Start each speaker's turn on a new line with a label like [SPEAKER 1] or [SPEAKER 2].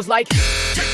[SPEAKER 1] goes like.